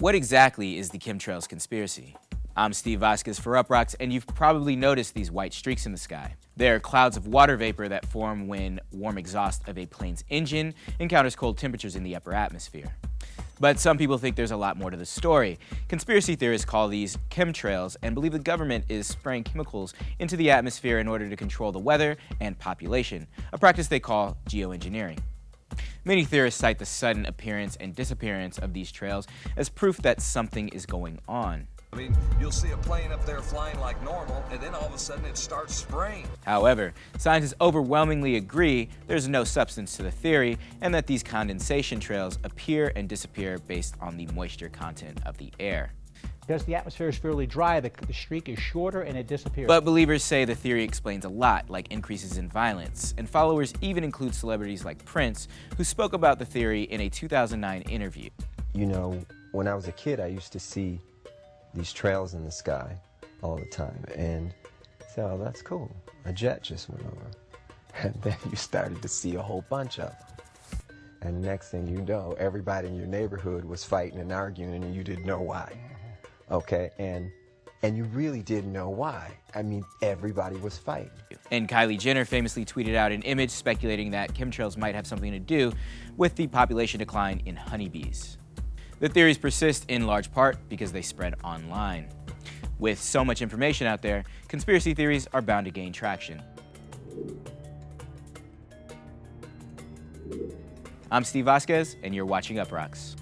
What exactly is the chemtrails conspiracy? I'm Steve Vasquez for Uproxx, and you've probably noticed these white streaks in the sky. They're clouds of water vapor that form when warm exhaust of a plane's engine encounters cold temperatures in the upper atmosphere. But some people think there's a lot more to the story. Conspiracy theorists call these chemtrails and believe the government is spraying chemicals into the atmosphere in order to control the weather and population, a practice they call geoengineering. Many theorists cite the sudden appearance and disappearance of these trails as proof that something is going on. I mean, you'll see a plane up there flying like normal, and then all of a sudden it starts spraying. However, scientists overwhelmingly agree there's no substance to the theory and that these condensation trails appear and disappear based on the moisture content of the air. Because the atmosphere is fairly dry, the, the streak is shorter and it disappears. But believers say the theory explains a lot, like increases in violence, and followers even include celebrities like Prince, who spoke about the theory in a 2009 interview. You know, when I was a kid, I used to see these trails in the sky all the time. And so oh, that's cool. A jet just went over. And then you started to see a whole bunch of them. And next thing you know, everybody in your neighborhood was fighting and arguing and you didn't know why. Okay, and and you really didn't know why. I mean, everybody was fighting. And Kylie Jenner famously tweeted out an image speculating that chemtrails might have something to do with the population decline in honeybees. The theories persist in large part because they spread online. With so much information out there, conspiracy theories are bound to gain traction. I'm Steve Vasquez, and you're watching Uproxx.